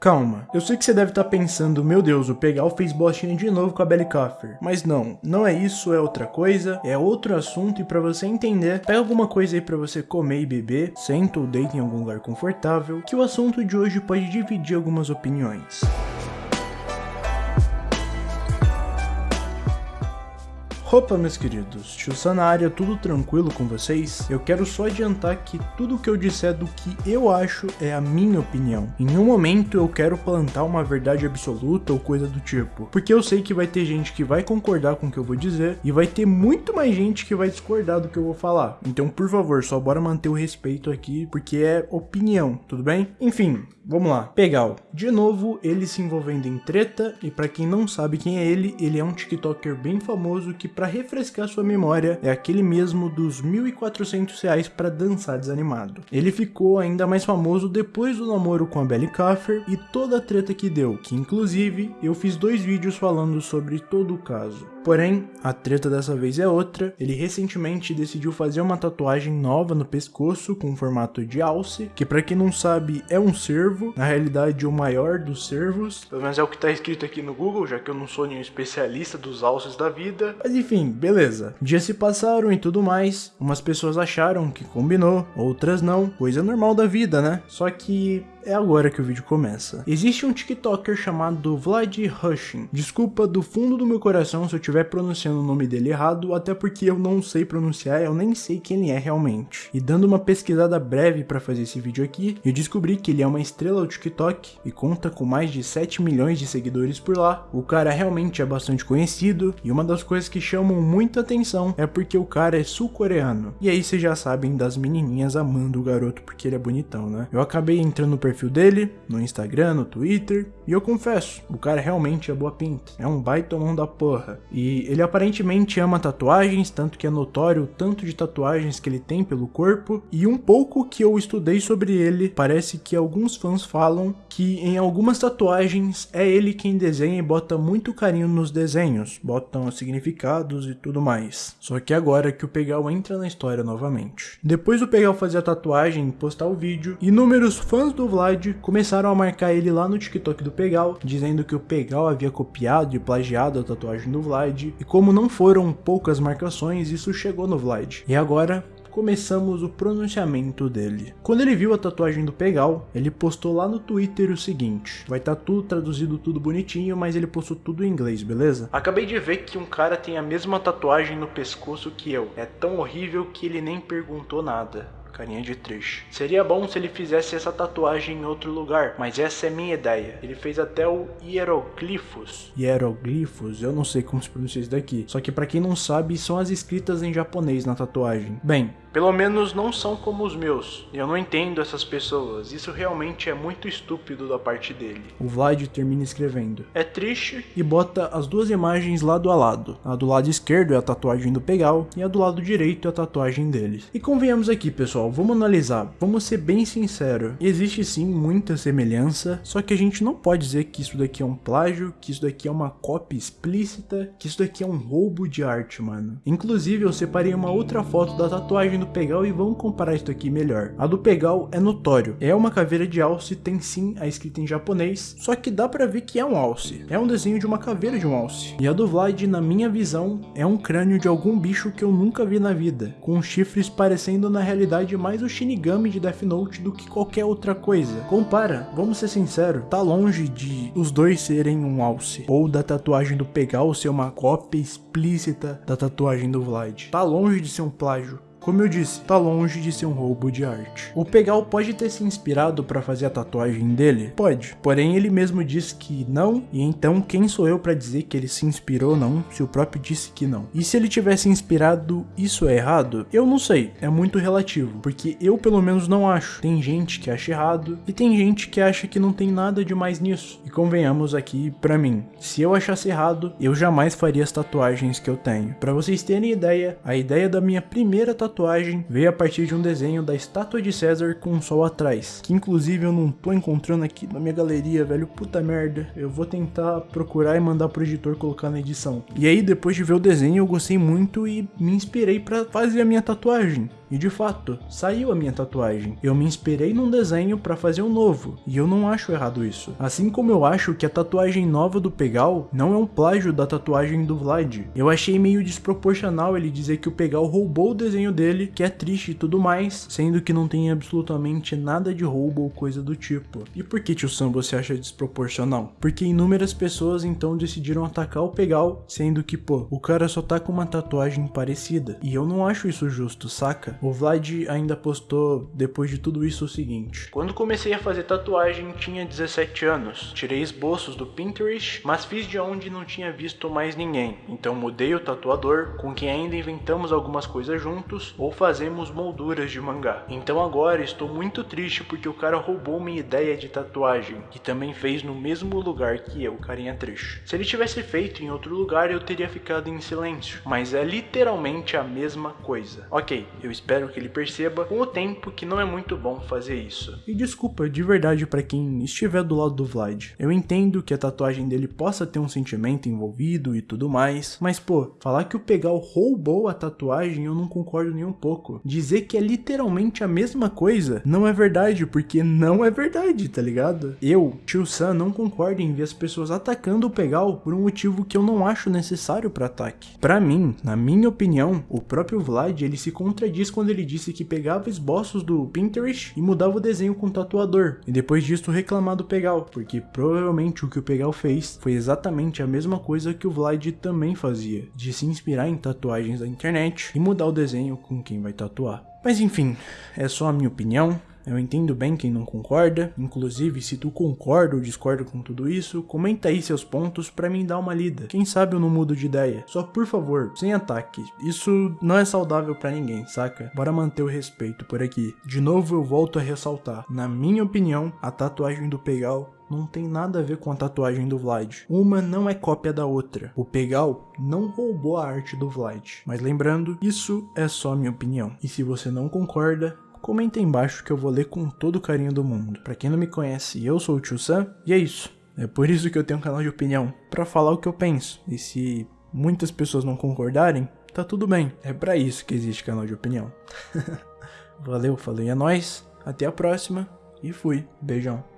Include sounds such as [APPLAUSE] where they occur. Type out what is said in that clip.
Calma, eu sei que você deve estar tá pensando, meu Deus, o Pegal fez bostinha de novo com a Belly Coffer. Mas não, não é isso, é outra coisa, é outro assunto e para você entender, pega alguma coisa aí para você comer e beber, senta ou deita em algum lugar confortável, que o assunto de hoje pode dividir algumas opiniões. Opa meus queridos, Tio na área, tudo tranquilo com vocês? Eu quero só adiantar que tudo que eu disser do que eu acho é a minha opinião. Em nenhum momento eu quero plantar uma verdade absoluta ou coisa do tipo, porque eu sei que vai ter gente que vai concordar com o que eu vou dizer e vai ter muito mais gente que vai discordar do que eu vou falar. Então por favor, só bora manter o respeito aqui, porque é opinião, tudo bem? Enfim, Vamos lá, Pegal. De novo, ele se envolvendo em treta, e para quem não sabe quem é ele, ele é um TikToker bem famoso que para refrescar sua memória, é aquele mesmo dos 1.400 reais para dançar desanimado. Ele ficou ainda mais famoso depois do namoro com a Belly Kaffer e toda a treta que deu, que inclusive eu fiz dois vídeos falando sobre todo o caso. Porém, a treta dessa vez é outra, ele recentemente decidiu fazer uma tatuagem nova no pescoço com formato de alce, que para quem não sabe é um cervo, na realidade o maior dos cervos, pelo menos é o que está escrito aqui no Google, já que eu não sou nenhum especialista dos alces da vida, mas enfim, beleza. Dias se passaram e tudo mais, umas pessoas acharam que combinou, outras não, coisa normal da vida, né? Só que é agora que o vídeo começa. Existe um TikToker chamado Vlad Hushin. Desculpa do fundo do meu coração se eu estiver pronunciando o nome dele errado, até porque eu não sei pronunciar, eu nem sei quem ele é realmente. E dando uma pesquisada breve para fazer esse vídeo aqui, eu descobri que ele é uma estrela do TikTok e conta com mais de 7 milhões de seguidores por lá. O cara realmente é bastante conhecido e uma das coisas que chamam muita atenção é porque o cara é sul-coreano. E aí vocês já sabem das menininhas amando o garoto porque ele é bonitão, né? Eu acabei entrando no perfil dele, no Instagram, no Twitter, e eu confesso, o cara realmente é boa pinta, é um baita mão da porra. E ele aparentemente ama tatuagens, tanto que é notório o tanto de tatuagens que ele tem pelo corpo, e um pouco que eu estudei sobre ele, parece que alguns fãs falam que em algumas tatuagens é ele quem desenha e bota muito carinho nos desenhos, botam significados e tudo mais. Só que agora que o Pegal entra na história novamente. Depois do Pegal fazer a tatuagem e postar o vídeo, inúmeros fãs do Vlad começaram a marcar ele lá no TikTok do Pegal, dizendo que o Pegal havia copiado e plagiado a tatuagem do Vlad, e como não foram poucas marcações, isso chegou no Vlad. E agora, começamos o pronunciamento dele. Quando ele viu a tatuagem do Pegal, ele postou lá no Twitter o seguinte, vai estar tá tudo traduzido tudo bonitinho, mas ele postou tudo em inglês, beleza? Acabei de ver que um cara tem a mesma tatuagem no pescoço que eu, é tão horrível que ele nem perguntou nada carinha de triste. Seria bom se ele fizesse essa tatuagem em outro lugar, mas essa é minha ideia. Ele fez até o hieroglifos. Hieroglifos? Eu não sei como se pronuncia isso daqui. Só que para quem não sabe, são as escritas em japonês na tatuagem. Bem, pelo menos não são como os meus. Eu não entendo essas pessoas. Isso realmente é muito estúpido da parte dele. O Vlad termina escrevendo. É triste e bota as duas imagens lado a lado. A do lado esquerdo é a tatuagem do Pegal e a do lado direito é a tatuagem deles. E convenhamos aqui, pessoal, vamos analisar. Vamos ser bem sinceros. Existe sim muita semelhança, só que a gente não pode dizer que isso daqui é um plágio, que isso daqui é uma cópia explícita, que isso daqui é um roubo de arte, mano. Inclusive, eu separei uma outra foto da tatuagem do Pegal e vamos comparar isso aqui melhor. A do Pegal é notório, é uma caveira de alce, tem sim a escrita em japonês, só que dá pra ver que é um alce. É um desenho de uma caveira de um alce. E a do Vlad, na minha visão, é um crânio de algum bicho que eu nunca vi na vida, com chifres parecendo na realidade mais o Shinigami de Death Note do que qualquer outra coisa. Compara, vamos ser sinceros, tá longe de os dois serem um alce, ou da tatuagem do Pegal ser uma cópia explícita da tatuagem do Vlad. Tá longe de ser um plágio. Como eu disse, tá longe de ser um roubo de arte. O Pegal pode ter se inspirado para fazer a tatuagem dele? Pode. Porém, ele mesmo disse que não, e então quem sou eu para dizer que ele se inspirou ou não, se o próprio disse que não? E se ele tivesse inspirado, isso é errado? Eu não sei, é muito relativo, porque eu pelo menos não acho. Tem gente que acha errado e tem gente que acha que não tem nada de mais nisso. E convenhamos aqui para mim, se eu achasse errado, eu jamais faria as tatuagens que eu tenho. Para vocês terem ideia, a ideia da minha primeira tatuagem tatuagem veio a partir de um desenho da estátua de César com um sol atrás, que inclusive eu não tô encontrando aqui na minha galeria, velho, puta merda. Eu vou tentar procurar e mandar pro editor colocar na edição. E aí depois de ver o desenho eu gostei muito e me inspirei para fazer a minha tatuagem. E de fato, saiu a minha tatuagem. Eu me inspirei num desenho para fazer um novo, e eu não acho errado isso. Assim como eu acho que a tatuagem nova do Pegal não é um plágio da tatuagem do Vlad. Eu achei meio desproporcional ele dizer que o Pegal roubou o desenho dele, que é triste e tudo mais, sendo que não tem absolutamente nada de roubo ou coisa do tipo. E por que, tio Sam, você acha desproporcional? Porque inúmeras pessoas então decidiram atacar o Pegal, sendo que, pô, o cara só tá com uma tatuagem parecida. E eu não acho isso justo, saca? O Vlad ainda postou, depois de tudo isso, o seguinte. Quando comecei a fazer tatuagem, tinha 17 anos. Tirei esboços do Pinterest, mas fiz de onde não tinha visto mais ninguém. Então mudei o tatuador, com quem ainda inventamos algumas coisas juntos, ou fazemos molduras de mangá. Então agora estou muito triste porque o cara roubou minha ideia de tatuagem, que também fez no mesmo lugar que eu, carinha triste. Se ele tivesse feito em outro lugar, eu teria ficado em silêncio, mas é literalmente a mesma coisa. Ok, eu espero que ele perceba com o tempo que não é muito bom fazer isso. E desculpa de verdade para quem estiver do lado do Vlad. Eu entendo que a tatuagem dele possa ter um sentimento envolvido e tudo mais, mas pô, falar que o Pegal roubou a tatuagem eu não concordo nem um pouco. Dizer que é literalmente a mesma coisa não é verdade, porque não é verdade, tá ligado? Eu, tio Sam, não concordo em ver as pessoas atacando o Pegal por um motivo que eu não acho necessário para ataque. Para mim, na minha opinião, o próprio Vlad ele se contradiz quando ele disse que pegava esboços do Pinterest e mudava o desenho com o tatuador, e depois disso reclamar do Pegal, porque provavelmente o que o Pegal fez foi exatamente a mesma coisa que o Vlad também fazia, de se inspirar em tatuagens da internet e mudar o desenho com quem vai tatuar. Mas enfim, é só a minha opinião, eu entendo bem quem não concorda, inclusive se tu concorda ou discorda com tudo isso, comenta aí seus pontos para mim dar uma lida. Quem sabe eu não mudo de ideia. Só por favor, sem ataque. Isso não é saudável para ninguém, saca? Bora manter o respeito por aqui. De novo eu volto a ressaltar, na minha opinião, a tatuagem do Pegal não tem nada a ver com a tatuagem do Vlad. Uma não é cópia da outra. O Pegal não roubou a arte do Vlad. Mas lembrando, isso é só minha opinião. E se você não concorda, comenta embaixo que eu vou ler com todo o carinho do mundo. Pra quem não me conhece, eu sou o Tio Sam, e é isso. É por isso que eu tenho um canal de opinião, para falar o que eu penso. E se muitas pessoas não concordarem, tá tudo bem. É para isso que existe canal de opinião. [LAUGHS] Valeu, falei, é nóis, até a próxima e fui. Beijão.